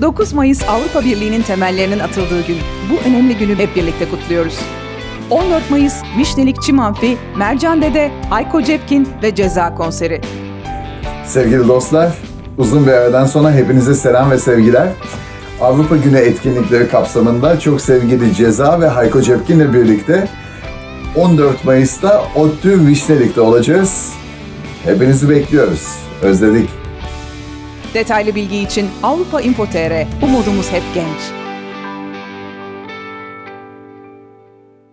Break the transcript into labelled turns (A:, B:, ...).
A: 9 Mayıs Avrupa Birliği'nin temellerinin atıldığı gün. Bu önemli günü hep birlikte kutluyoruz. 14 Mayıs Vişnelik Çim Amfi, Mercan Dede, Hayko Cepkin ve Ceza konseri.
B: Sevgili dostlar, uzun bir aradan sonra hepinize selam ve sevgiler. Avrupa Günü etkinlikleri kapsamında çok sevgili Ceza ve Hayko Cepkin'le birlikte 14 Mayıs'ta ODTÜ Vişnelik'te olacağız. Hepinizi bekliyoruz. Özledik.
A: Detaylı bilgi için Avrupa Info.tr. Umudumuz hep genç.